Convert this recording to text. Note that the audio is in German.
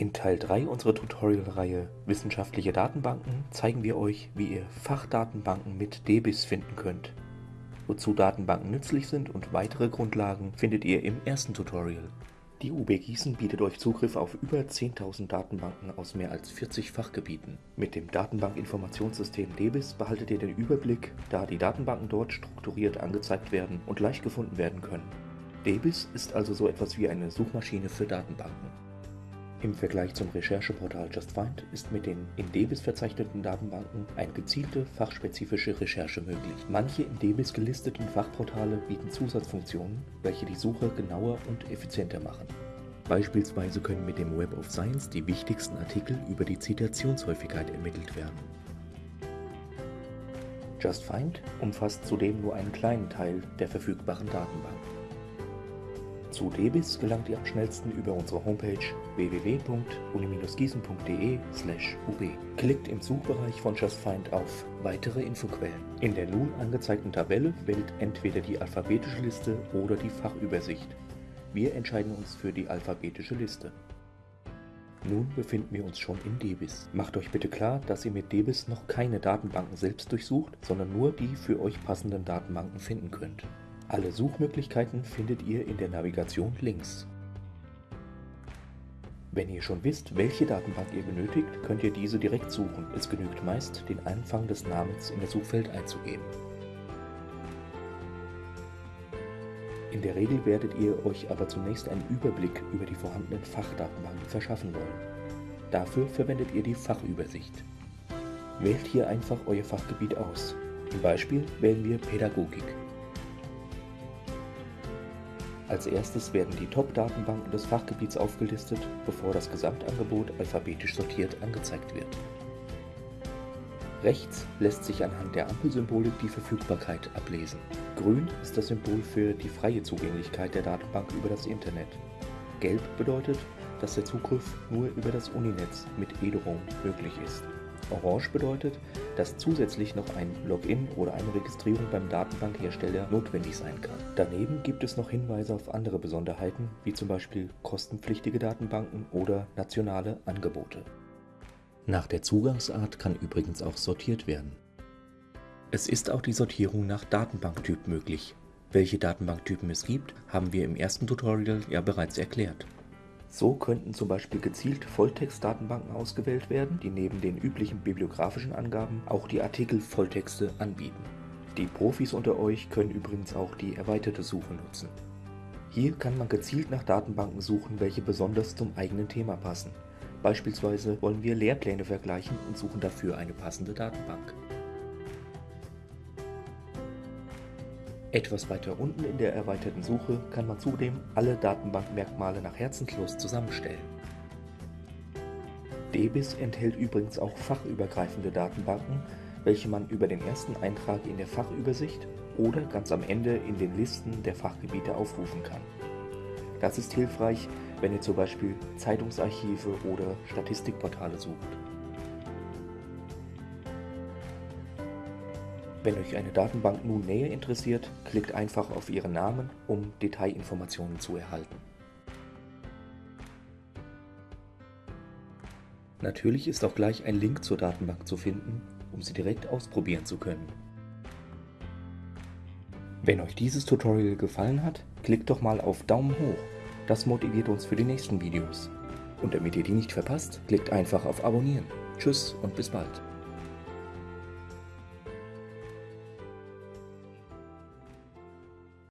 In Teil 3 unserer Tutorial-Reihe Wissenschaftliche Datenbanken zeigen wir euch, wie ihr Fachdatenbanken mit DBIS finden könnt. Wozu Datenbanken nützlich sind und weitere Grundlagen findet ihr im ersten Tutorial. Die UB Gießen bietet euch Zugriff auf über 10.000 Datenbanken aus mehr als 40 Fachgebieten. Mit dem Datenbankinformationssystem DBIS behaltet ihr den Überblick, da die Datenbanken dort strukturiert angezeigt werden und leicht gefunden werden können. DBIS ist also so etwas wie eine Suchmaschine für Datenbanken. Im Vergleich zum Rechercheportal JustFind ist mit den in DBIS verzeichneten Datenbanken eine gezielte fachspezifische Recherche möglich. Manche in DBIS gelisteten Fachportale bieten Zusatzfunktionen, welche die Suche genauer und effizienter machen. Beispielsweise können mit dem Web of Science die wichtigsten Artikel über die Zitationshäufigkeit ermittelt werden. JustFind umfasst zudem nur einen kleinen Teil der verfügbaren Datenbank. Zu DBIS gelangt ihr am schnellsten über unsere Homepage www.uni-gießen.de/ub. Klickt im Suchbereich von JustFind auf Weitere Infoquellen. In der nun angezeigten Tabelle wählt entweder die alphabetische Liste oder die Fachübersicht. Wir entscheiden uns für die alphabetische Liste. Nun befinden wir uns schon in DBIS. Macht euch bitte klar, dass ihr mit DBIS noch keine Datenbanken selbst durchsucht, sondern nur die für euch passenden Datenbanken finden könnt. Alle Suchmöglichkeiten findet ihr in der Navigation links. Wenn ihr schon wisst, welche Datenbank ihr benötigt, könnt ihr diese direkt suchen. Es genügt meist, den Anfang des Namens in das Suchfeld einzugeben. In der Regel werdet ihr euch aber zunächst einen Überblick über die vorhandenen Fachdatenbanken verschaffen wollen. Dafür verwendet ihr die Fachübersicht. Wählt hier einfach euer Fachgebiet aus. Im Beispiel wählen wir Pädagogik. Als erstes werden die Top-Datenbanken des Fachgebiets aufgelistet, bevor das Gesamtangebot alphabetisch sortiert angezeigt wird. Rechts lässt sich anhand der Ampelsymbolik die Verfügbarkeit ablesen. Grün ist das Symbol für die freie Zugänglichkeit der Datenbank über das Internet. Gelb bedeutet, dass der Zugriff nur über das Uninetz mit Ederung möglich ist. Orange bedeutet, dass zusätzlich noch ein Login oder eine Registrierung beim Datenbankhersteller notwendig sein kann. Daneben gibt es noch Hinweise auf andere Besonderheiten, wie zum Beispiel kostenpflichtige Datenbanken oder nationale Angebote. Nach der Zugangsart kann übrigens auch sortiert werden. Es ist auch die Sortierung nach Datenbanktyp möglich. Welche Datenbanktypen es gibt, haben wir im ersten Tutorial ja bereits erklärt. So könnten zum Beispiel gezielt Volltext-Datenbanken ausgewählt werden, die neben den üblichen bibliografischen Angaben auch die Artikel-Volltexte anbieten. Die Profis unter euch können übrigens auch die erweiterte Suche nutzen. Hier kann man gezielt nach Datenbanken suchen, welche besonders zum eigenen Thema passen. Beispielsweise wollen wir Lehrpläne vergleichen und suchen dafür eine passende Datenbank. Etwas weiter unten in der erweiterten Suche kann man zudem alle Datenbankmerkmale nach Herzenslust zusammenstellen. DBIS enthält übrigens auch fachübergreifende Datenbanken, welche man über den ersten Eintrag in der Fachübersicht oder ganz am Ende in den Listen der Fachgebiete aufrufen kann. Das ist hilfreich, wenn ihr zum Beispiel Zeitungsarchive oder Statistikportale sucht. Wenn euch eine Datenbank nun näher interessiert, klickt einfach auf ihren Namen, um Detailinformationen zu erhalten. Natürlich ist auch gleich ein Link zur Datenbank zu finden, um sie direkt ausprobieren zu können. Wenn euch dieses Tutorial gefallen hat, klickt doch mal auf Daumen hoch. Das motiviert uns für die nächsten Videos. Und damit ihr die nicht verpasst, klickt einfach auf Abonnieren. Tschüss und bis bald.